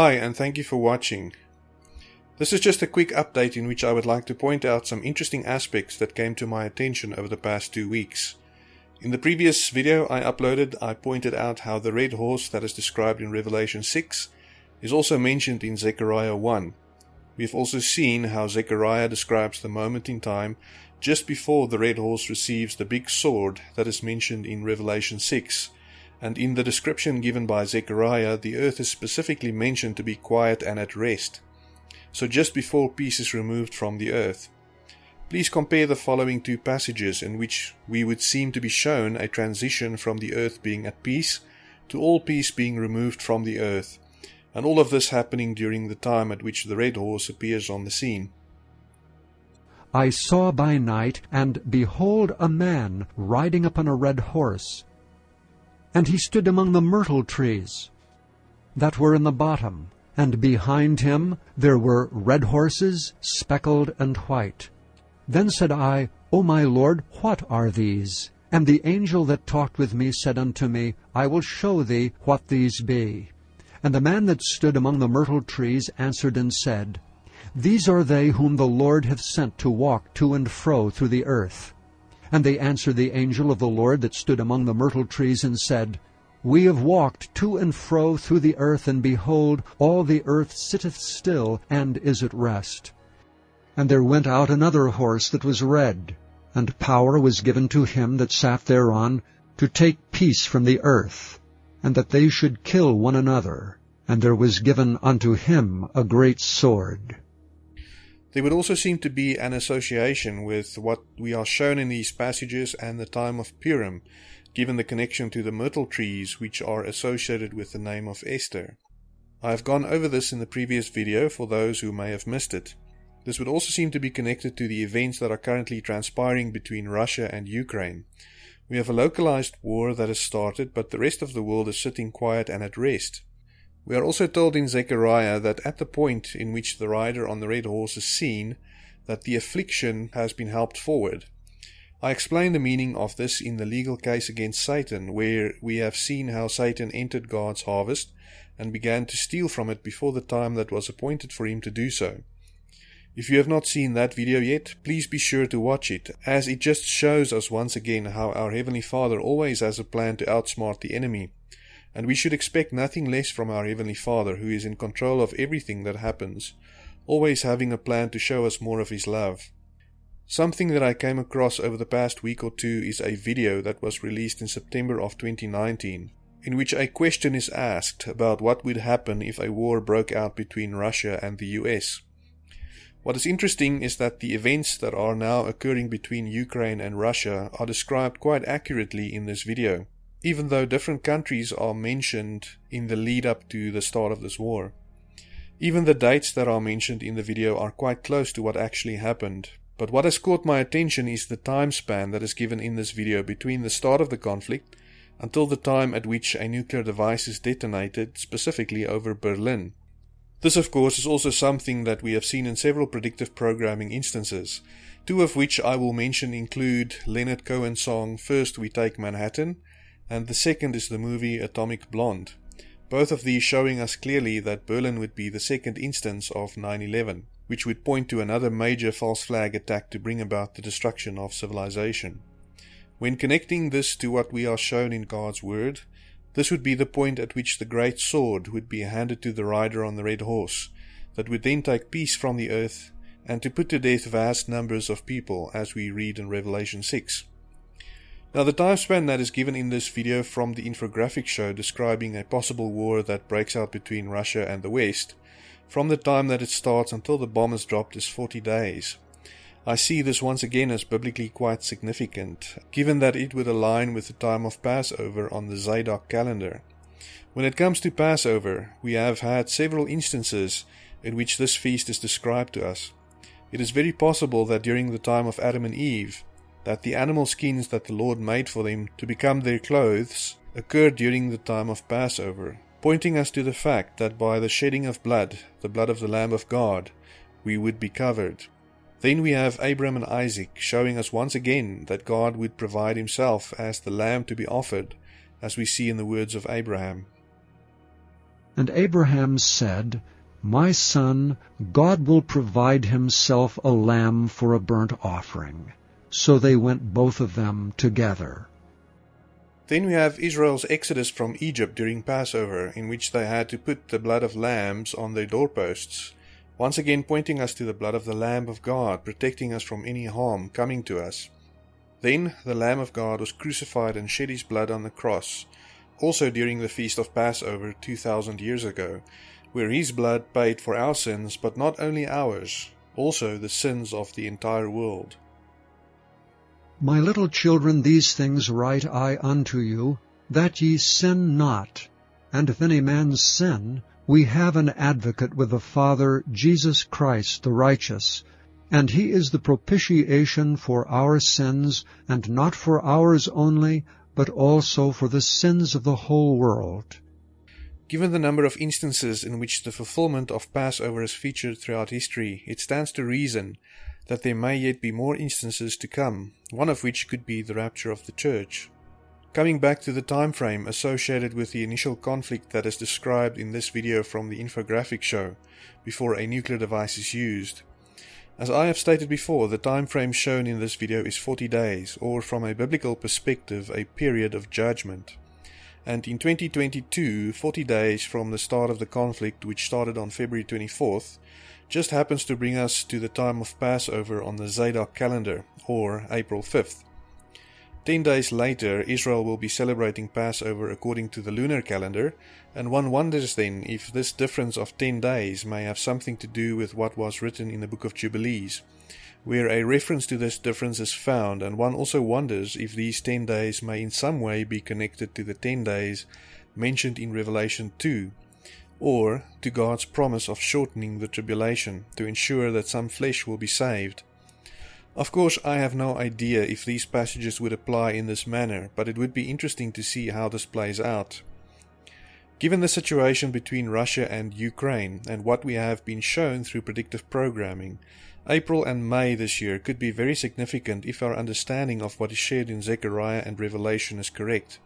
Hi, and thank you for watching. This is just a quick update in which I would like to point out some interesting aspects that came to my attention over the past two weeks. In the previous video I uploaded, I pointed out how the red horse that is described in Revelation 6 is also mentioned in Zechariah 1. We've also seen how Zechariah describes the moment in time just before the red horse receives the big sword that is mentioned in Revelation 6, and in the description given by Zechariah, the earth is specifically mentioned to be quiet and at rest so just before peace is removed from the earth. Please compare the following two passages in which we would seem to be shown a transition from the earth being at peace to all peace being removed from the earth, and all of this happening during the time at which the red horse appears on the scene. I saw by night, and behold a man riding upon a red horse. And he stood among the myrtle trees that were in the bottom, and behind him there were red horses, speckled and white. Then said I, O my Lord, what are these? And the angel that talked with me said unto me, I will show thee what these be. And the man that stood among the myrtle trees answered and said, These are they whom the Lord hath sent to walk to and fro through the earth. And they answered the angel of the Lord that stood among the myrtle trees, and said, we have walked to and fro through the earth, and behold, all the earth sitteth still, and is at rest. And there went out another horse that was red, and power was given to him that sat thereon to take peace from the earth, and that they should kill one another. And there was given unto him a great sword. There would also seem to be an association with what we are shown in these passages and the time of Purim, given the connection to the myrtle trees which are associated with the name of Esther. I have gone over this in the previous video for those who may have missed it. This would also seem to be connected to the events that are currently transpiring between Russia and Ukraine. We have a localized war that has started, but the rest of the world is sitting quiet and at rest. We are also told in Zechariah that at the point in which the rider on the red horse is seen, that the affliction has been helped forward. I explain the meaning of this in the legal case against Satan, where we have seen how Satan entered God's harvest and began to steal from it before the time that was appointed for him to do so. If you have not seen that video yet, please be sure to watch it, as it just shows us once again how our Heavenly Father always has a plan to outsmart the enemy. And we should expect nothing less from our Heavenly Father, who is in control of everything that happens, always having a plan to show us more of His love. Something that I came across over the past week or two is a video that was released in September of 2019, in which a question is asked about what would happen if a war broke out between Russia and the US. What is interesting is that the events that are now occurring between Ukraine and Russia are described quite accurately in this video, even though different countries are mentioned in the lead up to the start of this war. Even the dates that are mentioned in the video are quite close to what actually happened, but what has caught my attention is the time span that is given in this video between the start of the conflict until the time at which a nuclear device is detonated, specifically over Berlin. This, of course, is also something that we have seen in several predictive programming instances, two of which I will mention include Leonard Cohen's song First We Take Manhattan, and the second is the movie Atomic Blonde. Both of these showing us clearly that Berlin would be the second instance of 9 11 which would point to another major false flag attack to bring about the destruction of civilization. When connecting this to what we are shown in God's Word, this would be the point at which the great sword would be handed to the rider on the red horse, that would then take peace from the earth and to put to death vast numbers of people, as we read in Revelation 6. Now, the time span that is given in this video from the infographic show describing a possible war that breaks out between Russia and the West from the time that it starts until the bomb is dropped is 40 days. I see this once again as biblically quite significant, given that it would align with the time of Passover on the Zadok calendar. When it comes to Passover, we have had several instances in which this feast is described to us. It is very possible that during the time of Adam and Eve, that the animal skins that the Lord made for them to become their clothes occurred during the time of Passover, pointing us to the fact that by the shedding of blood, the blood of the Lamb of God, we would be covered. Then we have Abraham and Isaac showing us once again that God would provide himself as the lamb to be offered, as we see in the words of Abraham. And Abraham said, My son, God will provide himself a lamb for a burnt offering. So they went both of them together. Then we have Israel's exodus from Egypt during Passover, in which they had to put the blood of lambs on their doorposts, once again pointing us to the blood of the Lamb of God, protecting us from any harm coming to us. Then the Lamb of God was crucified and shed his blood on the cross, also during the feast of Passover 2000 years ago, where his blood paid for our sins, but not only ours, also the sins of the entire world. My little children, these things write I unto you, that ye sin not. And if any man sin, we have an advocate with the Father, Jesus Christ the righteous. And he is the propitiation for our sins, and not for ours only, but also for the sins of the whole world. Given the number of instances in which the fulfillment of Passover is featured throughout history, it stands to reason that there may yet be more instances to come, one of which could be the rapture of the church. Coming back to the time frame associated with the initial conflict that is described in this video from the infographic show, before a nuclear device is used. As I have stated before, the time frame shown in this video is 40 days, or from a biblical perspective, a period of judgment. And in 2022, 40 days from the start of the conflict, which started on February 24th, just happens to bring us to the time of Passover on the Zadok calendar, or April 5th. Ten days later, Israel will be celebrating Passover according to the lunar calendar, and one wonders then if this difference of ten days may have something to do with what was written in the book of Jubilees, where a reference to this difference is found, and one also wonders if these ten days may in some way be connected to the ten days mentioned in Revelation 2, or to God's promise of shortening the tribulation to ensure that some flesh will be saved. Of course, I have no idea if these passages would apply in this manner, but it would be interesting to see how this plays out. Given the situation between Russia and Ukraine and what we have been shown through predictive programming, April and May this year could be very significant if our understanding of what is shared in Zechariah and Revelation is correct.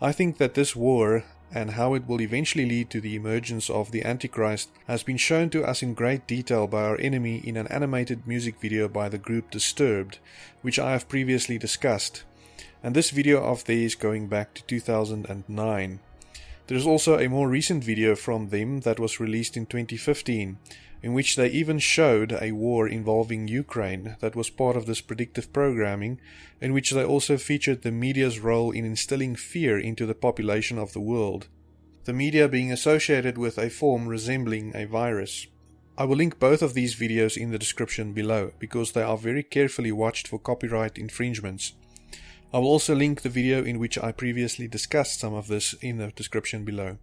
I think that this war and how it will eventually lead to the emergence of the Antichrist has been shown to us in great detail by our enemy in an animated music video by the group Disturbed, which I have previously discussed. And this video of theirs going back to 2009. There is also a more recent video from them that was released in 2015, in which they even showed a war involving Ukraine that was part of this predictive programming, in which they also featured the media's role in instilling fear into the population of the world, the media being associated with a form resembling a virus. I will link both of these videos in the description below because they are very carefully watched for copyright infringements. I will also link the video in which I previously discussed some of this in the description below.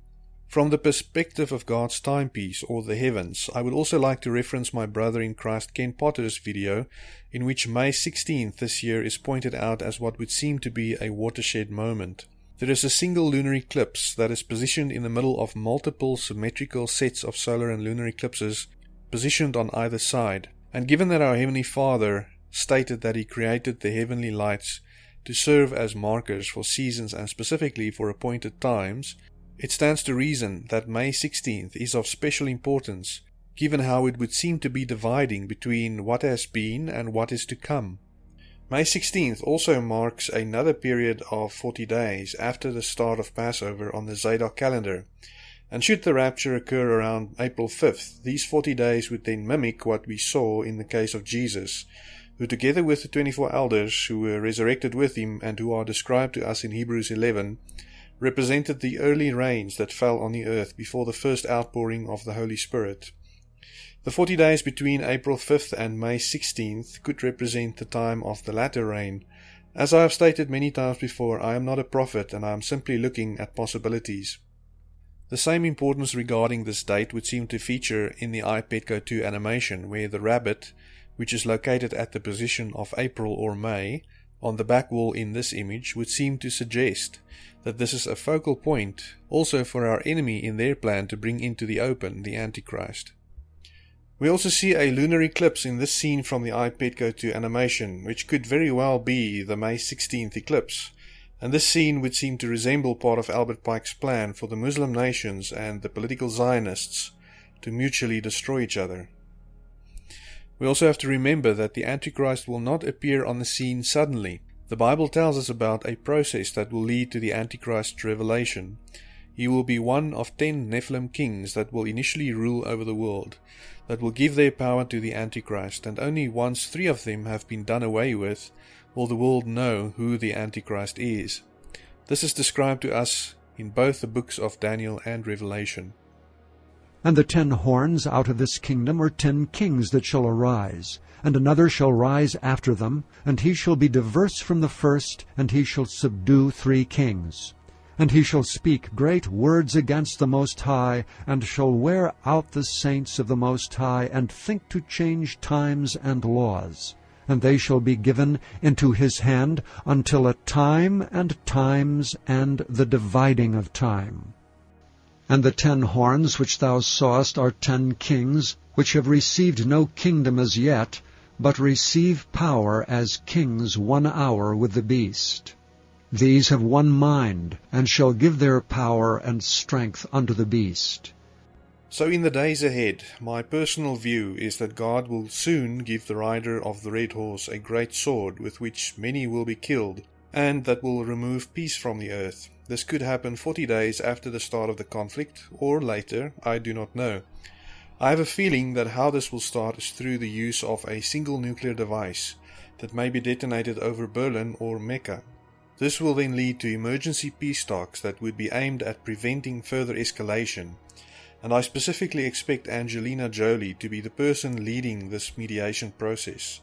From the perspective of God's timepiece, or the heavens, I would also like to reference my brother in Christ Ken Potter's video, in which May 16th this year is pointed out as what would seem to be a watershed moment. There is a single lunar eclipse that is positioned in the middle of multiple symmetrical sets of solar and lunar eclipses positioned on either side. And given that our Heavenly Father stated that He created the heavenly lights to serve as markers for seasons and specifically for appointed times, it stands to reason that May 16th is of special importance, given how it would seem to be dividing between what has been and what is to come. May 16th also marks another period of 40 days after the start of Passover on the Zadok calendar, and should the rapture occur around April 5th, these 40 days would then mimic what we saw in the case of Jesus, who together with the 24 elders who were resurrected with him and who are described to us in Hebrews 11, represented the early rains that fell on the earth before the first outpouring of the Holy Spirit. The forty days between April 5th and May 16th could represent the time of the latter rain. As I have stated many times before, I am not a prophet and I am simply looking at possibilities. The same importance regarding this date would seem to feature in the iPetco 2 animation, where the rabbit, which is located at the position of April or May, on the back wall in this image would seem to suggest that this is a focal point also for our enemy in their plan to bring into the open the Antichrist. We also see a lunar eclipse in this scene from the iPetco 2 animation, which could very well be the May 16th eclipse, And this scene would seem to resemble part of Albert Pike's plan for the Muslim nations and the political Zionists to mutually destroy each other. We also have to remember that the Antichrist will not appear on the scene suddenly. The Bible tells us about a process that will lead to the Antichrist's revelation. He will be one of ten Nephilim kings that will initially rule over the world, that will give their power to the Antichrist, and only once three of them have been done away with will the world know who the Antichrist is. This is described to us in both the books of Daniel and Revelation. And the ten horns out of this kingdom are ten kings that shall arise, and another shall rise after them, and he shall be diverse from the first, and he shall subdue three kings. And he shall speak great words against the Most High, and shall wear out the saints of the Most High, and think to change times and laws. And they shall be given into his hand until a time and times and the dividing of time. And the ten horns which thou sawest are ten kings, which have received no kingdom as yet, but receive power as kings one hour with the beast. These have one mind, and shall give their power and strength unto the beast. So in the days ahead, my personal view is that God will soon give the rider of the red horse a great sword with which many will be killed, and that will remove peace from the earth. This could happen 40 days after the start of the conflict, or later, I do not know. I have a feeling that how this will start is through the use of a single nuclear device that may be detonated over Berlin or Mecca. This will then lead to emergency peace talks that would be aimed at preventing further escalation, and I specifically expect Angelina Jolie to be the person leading this mediation process.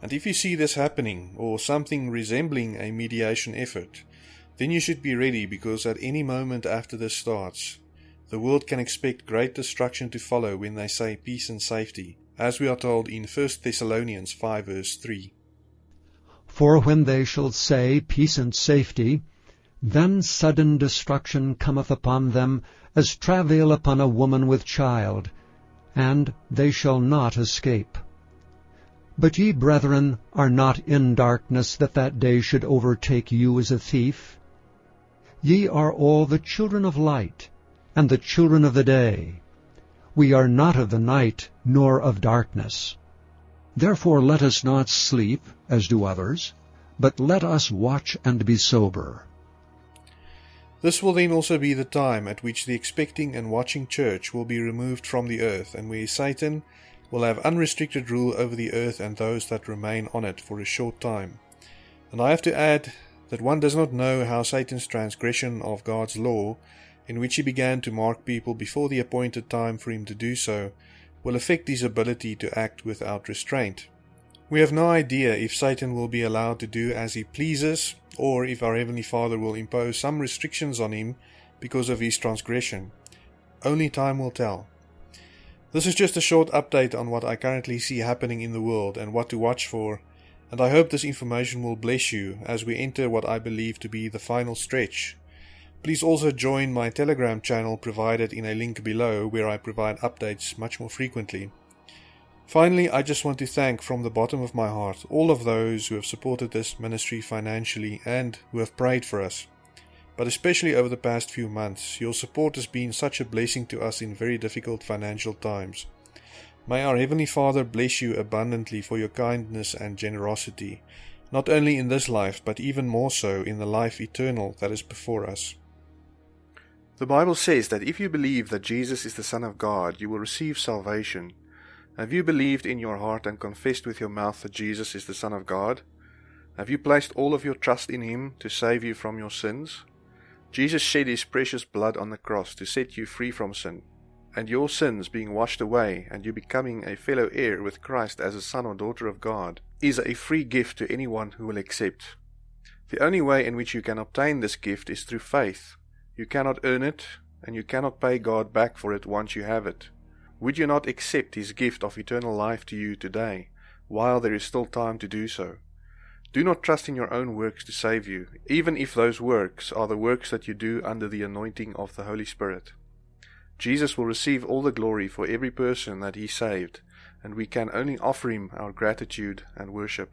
And if you see this happening, or something resembling a mediation effort, then you should be ready because at any moment after this starts, the world can expect great destruction to follow when they say peace and safety, as we are told in 1 Thessalonians 5 verse 3. For when they shall say peace and safety, then sudden destruction cometh upon them, as travail upon a woman with child, and they shall not escape. But ye, brethren, are not in darkness, that that day should overtake you as a thief. Ye are all the children of light, and the children of the day. We are not of the night, nor of darkness. Therefore let us not sleep, as do others, but let us watch and be sober. This will then also be the time at which the expecting and watching church will be removed from the earth, and where Satan will have unrestricted rule over the earth and those that remain on it for a short time. And I have to add that one does not know how Satan's transgression of God's law, in which he began to mark people before the appointed time for him to do so, will affect his ability to act without restraint. We have no idea if Satan will be allowed to do as he pleases, or if our Heavenly Father will impose some restrictions on him because of his transgression. Only time will tell. This is just a short update on what I currently see happening in the world and what to watch for and I hope this information will bless you as we enter what I believe to be the final stretch. Please also join my Telegram channel provided in a link below where I provide updates much more frequently. Finally, I just want to thank from the bottom of my heart all of those who have supported this ministry financially and who have prayed for us. But especially over the past few months, your support has been such a blessing to us in very difficult financial times. May our Heavenly Father bless you abundantly for your kindness and generosity, not only in this life, but even more so in the life eternal that is before us. The Bible says that if you believe that Jesus is the Son of God, you will receive salvation. Have you believed in your heart and confessed with your mouth that Jesus is the Son of God? Have you placed all of your trust in Him to save you from your sins? Jesus shed His precious blood on the cross to set you free from sin and your sins being washed away, and you becoming a fellow heir with Christ as a son or daughter of God, is a free gift to anyone who will accept. The only way in which you can obtain this gift is through faith. You cannot earn it, and you cannot pay God back for it once you have it. Would you not accept His gift of eternal life to you today, while there is still time to do so? Do not trust in your own works to save you, even if those works are the works that you do under the anointing of the Holy Spirit. Jesus will receive all the glory for every person that he saved, and we can only offer him our gratitude and worship.